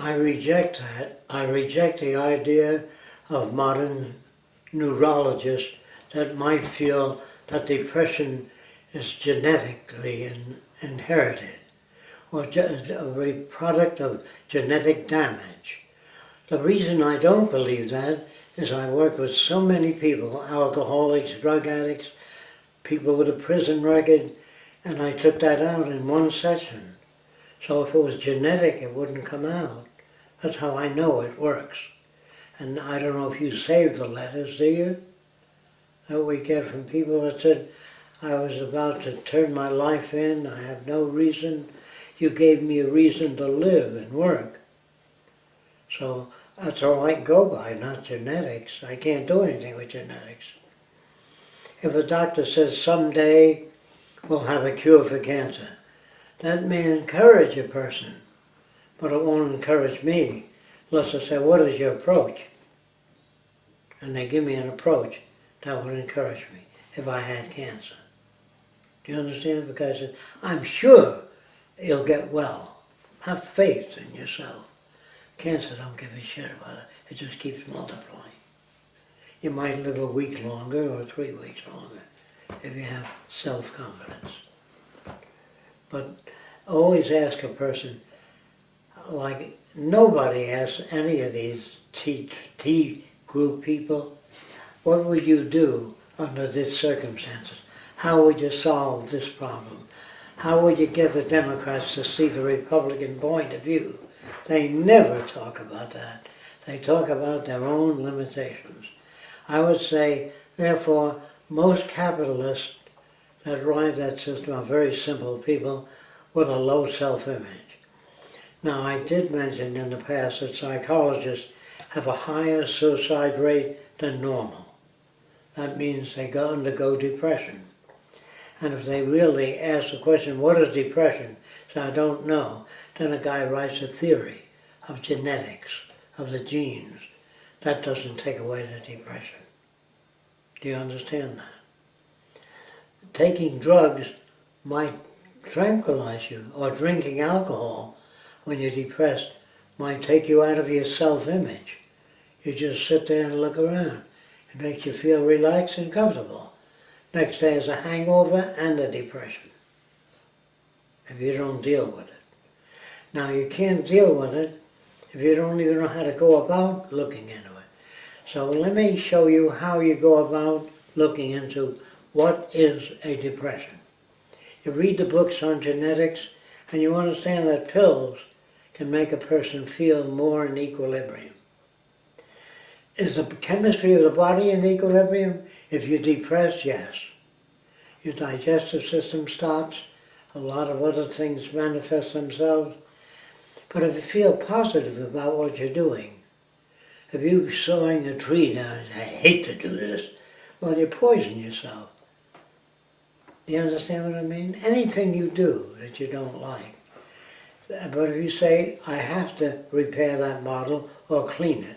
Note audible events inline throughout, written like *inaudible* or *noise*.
I reject that. I reject the idea of modern neurologists that might feel that depression is genetically in, inherited or a product of genetic damage. The reason I don't believe that is I work with so many people, alcoholics, drug addicts, people with a prison record, and I took that out in one session. So if it was genetic, it wouldn't come out. That's how I know it works. And I don't know if you save the letters, do you? That we get from people that said, I was about to turn my life in, I have no reason. You gave me a reason to live and work. So that's all I go by, not genetics. I can't do anything with genetics. If a doctor says someday we'll have a cure for cancer, that may encourage a person, but it won't encourage me unless I say, what is your approach? And they give me an approach that would encourage me if I had cancer. Do you understand? Because I'm sure you'll get well. Have faith in yourself. Cancer don't give a shit about it. It just keeps multiplying. You might live a week longer or three weeks longer if you have self-confidence. But always ask a person, like nobody asks any of these tea, T group people, what would you do under these circumstances? How would you solve this problem? How would you get the Democrats to see the Republican point of view? They never talk about that. They talk about their own limitations. I would say, therefore, most capitalists that ride that system are very simple people with a low self-image. Now, I did mention in the past that psychologists have a higher suicide rate than normal. That means they go undergo depression. And if they really ask the question, what is depression? So I don't know then a guy writes a theory of genetics, of the genes. That doesn't take away the depression. Do you understand that? Taking drugs might tranquilize you, or drinking alcohol when you're depressed might take you out of your self-image. You just sit there and look around. It makes you feel relaxed and comfortable. Next day is a hangover and a depression if you don't deal with it. Now you can't deal with it if you don't even know how to go about looking into it. So let me show you how you go about looking into what is a depression. You read the books on genetics and you understand that pills can make a person feel more in equilibrium. Is the chemistry of the body in equilibrium? If you're depressed, yes. Your digestive system stops, a lot of other things manifest themselves, but if you feel positive about what you're doing, if you're sawing a tree down, I hate to do this, well, you poison yourself. You understand what I mean? Anything you do that you don't like. But if you say, I have to repair that model or clean it,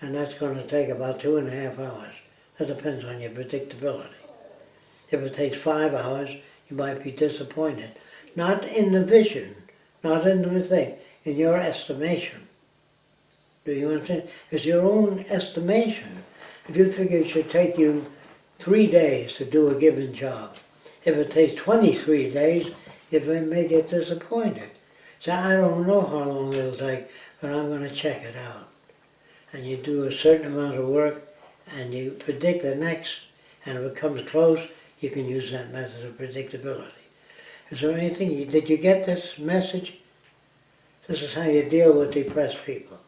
and that's going to take about two and a half hours. That depends on your predictability. If it takes five hours, you might be disappointed. Not in the vision, not in the thing in your estimation. Do you understand? It's your own estimation. If you figure it should take you three days to do a given job, if it takes 23 days, you may get disappointed. So I don't know how long it'll take, but I'm going to check it out. And you do a certain amount of work, and you predict the next, and if it comes close, you can use that method of predictability. Is there anything, did you get this message? This is how you deal with depressed people.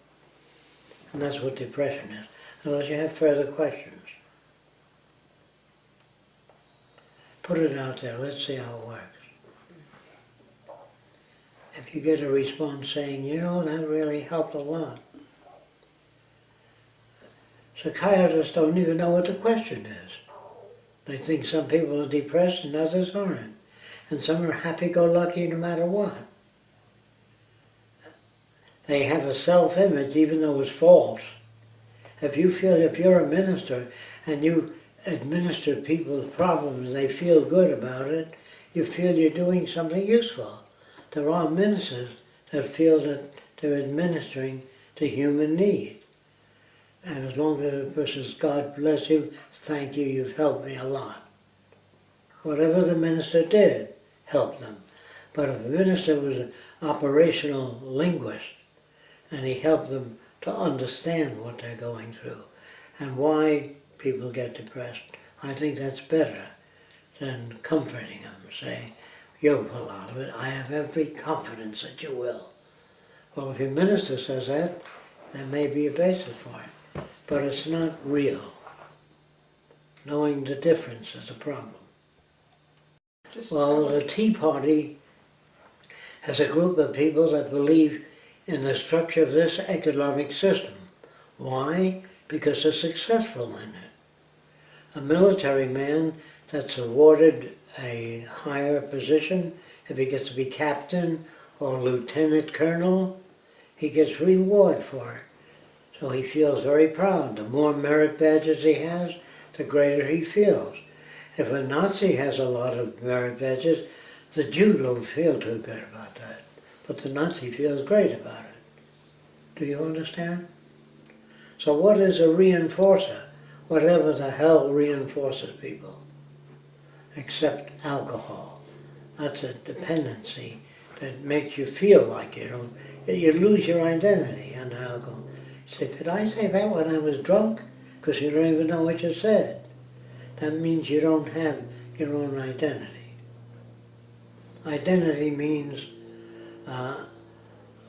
And that's what depression is. Unless you have further questions. Put it out there, let's see how it works. If you get a response saying, you know, that really helped a lot. Psychiatrists don't even know what the question is. They think some people are depressed and others aren't. And some are happy-go-lucky no matter what. They have a self-image even though it's false. If you feel, if you're a minister and you administer people's problems and they feel good about it, you feel you're doing something useful. There are ministers that feel that they're administering to human need. And as long as the person says, God bless you, thank you, you've helped me a lot. Whatever the minister did helped them. But if the minister was an operational linguist and he helped them to understand what they're going through and why people get depressed, I think that's better than comforting them, saying, you'll pull out of it, I have every confidence that you will. Well, if your minister says that, there may be a basis for it, but it's not real. Knowing the difference is a problem. Just, Well, the Tea Party has a group of people that believe in the structure of this economic system. Why? Because they're successful in it. A military man that's awarded a higher position, if he gets to be captain or lieutenant colonel, he gets reward for it. So he feels very proud. The more merit badges he has, the greater he feels. If a Nazi has a lot of merit badges, the Jew don't feel too good about that. But the Nazi feels great about it. Do you understand? So what is a reinforcer? Whatever the hell reinforces people. Except alcohol. That's a dependency that makes you feel like you don't, you lose your identity under alcohol. Say, did I say that when I was drunk? Because you don't even know what you said. That means you don't have your own identity. Identity means uh,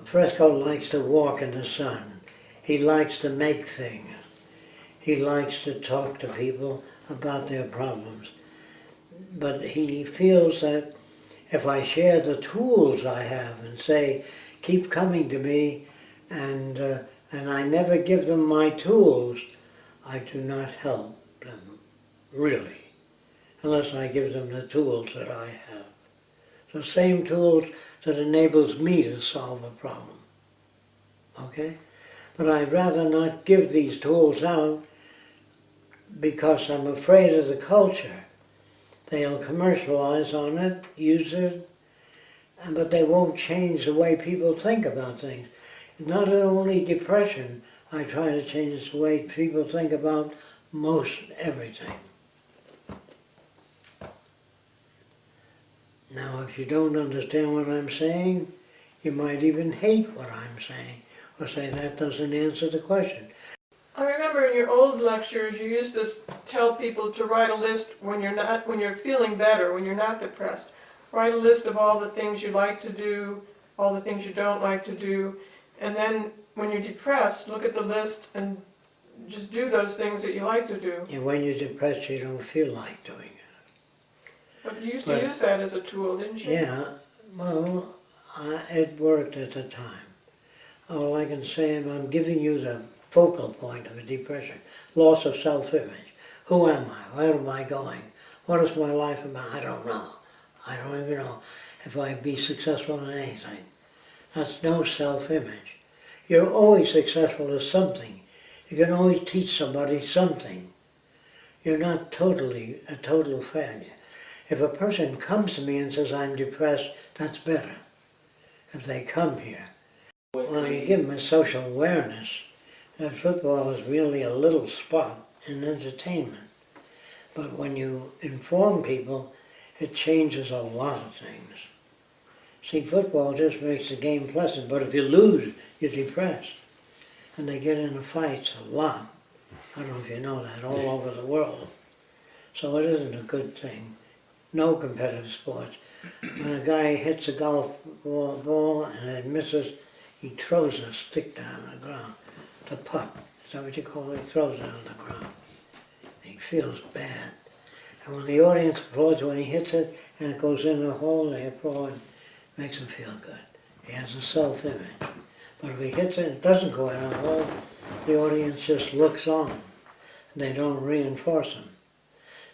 Fresco likes to walk in the sun. He likes to make things. He likes to talk to people about their problems. But he feels that if I share the tools I have and say, keep coming to me, and, uh, and I never give them my tools, I do not help them, really, unless I give them the tools that I have. The same tools that enables me to solve a problem. Okay? But I'd rather not give these tools out because I'm afraid of the culture. They'll commercialize on it, use it, but they won't change the way people think about things. Not only depression, I try to change the way people think about most everything. Now, if you don't understand what I'm saying, you might even hate what I'm saying, or say that doesn't answer the question. I remember in your old lectures, you used to tell people to write a list when you're not, when you're feeling better, when you're not depressed. Write a list of all the things you like to do, all the things you don't like to do, and then when you're depressed, look at the list and just do those things that you like to do. And when you're depressed, you don't feel like doing it. But you used to use that as a tool, didn't you? Yeah, well, I, it worked at the time. All I can say is I'm giving you the focal point of a depression, loss of self-image. Who am I? Where am I going? What is my life about? I don't know. I don't even know if I'd be successful in anything. That's no self-image. You're always successful at something. You can always teach somebody something. You're not totally a total failure. If a person comes to me and says, I'm depressed, that's better. If they come here. Well, you give them a social awareness that football is really a little spot in entertainment. But when you inform people, it changes a lot of things. See, football just makes the game pleasant, but if you lose, you're depressed. And they get into fights a lot. I don't know if you know that, all over the world. So it isn't a good thing. No competitive sports. When a guy hits a golf ball, ball and it misses, he throws a stick down on the ground. The putt, is that what you call it? Throws it on the ground. He feels bad. And when the audience applauds when he hits it and it goes in the hole, they applaud, it makes him feel good. He has a self-image. But if he hits it and it doesn't go in the hole, the audience just looks on. And they don't reinforce him.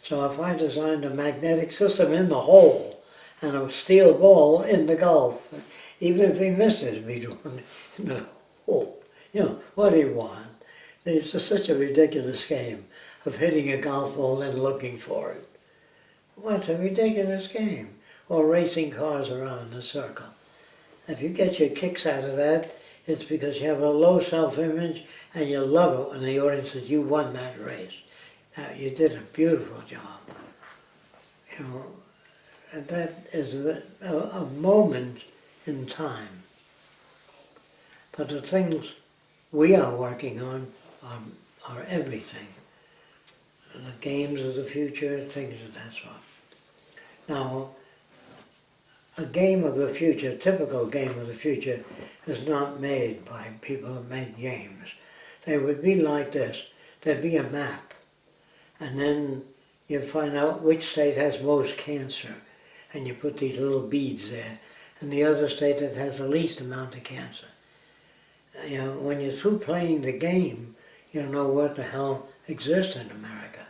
So if I designed a magnetic system in the hole and a steel ball in the golf, even if he misses, it'd be in the *laughs* hole. You know, what do you want? It's just such a ridiculous game of hitting a golf ball and looking for it. What's a ridiculous game? Or racing cars around in a circle. If you get your kicks out of that, It's because you have a low self-image and you love it when the audience says you won that race. Uh, you did a beautiful job. You know, and that is a, a, a moment in time. But the things we are working on are, are everything. The games of the future, things of that sort. Now, a game of the future, typical game of the future, is not made by people who make games. They would be like this. There'd be a map, and then you'd find out which state has most cancer, and you put these little beads there, and the other state that has the least amount of cancer. You know, when you're through playing the game, you know what the hell exists in America.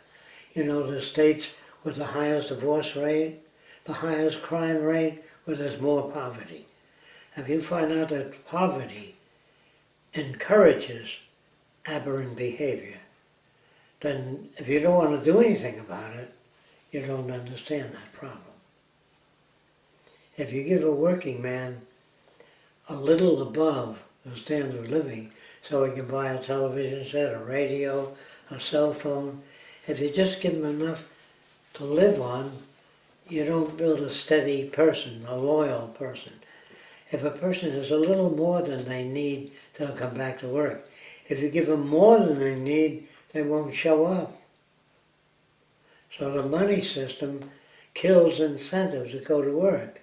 You know the states with the highest divorce rate, the highest crime rate, where there's more poverty. If you find out that poverty encourages aberrant behavior, then if you don't want to do anything about it, you don't understand that problem. If you give a working man a little above the standard of living, so he can buy a television set, a radio, a cell phone, if you just give him enough to live on, you don't build a steady person, a loyal person. If a person has a little more than they need, they'll come back to work. If you give them more than they need, they won't show up. So the money system kills incentives to go to work.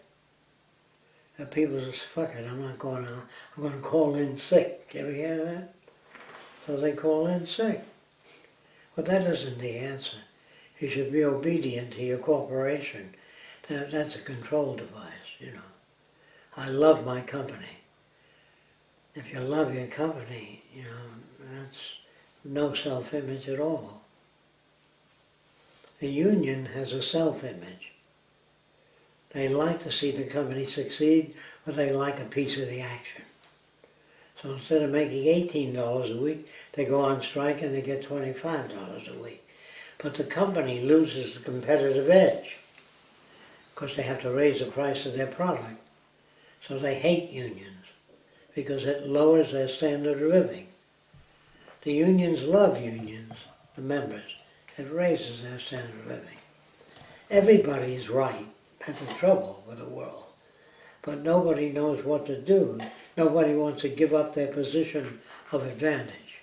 And people say, fuck it, I'm not going out. I'm going to call in sick. You ever hear that? So they call in sick. But that isn't the answer. You should be obedient to your corporation. That, that's a control device, you know. I love my company. If you love your company, you know, that's no self-image at all. The union has a self-image. They like to see the company succeed, but they like a piece of the action. So instead of making $18 a week, they go on strike and they get $25 a week. But the company loses the competitive edge because they have to raise the price of their product. So they hate unions because it lowers their standard of living. The unions love unions, the members. It raises their standard of living. Everybody is right. That's the trouble with the world. But nobody knows what to do. Nobody wants to give up their position of advantage.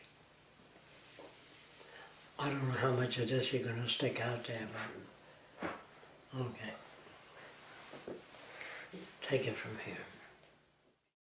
I don't know how much of this you're going to stick out there, but okay. Take it from here.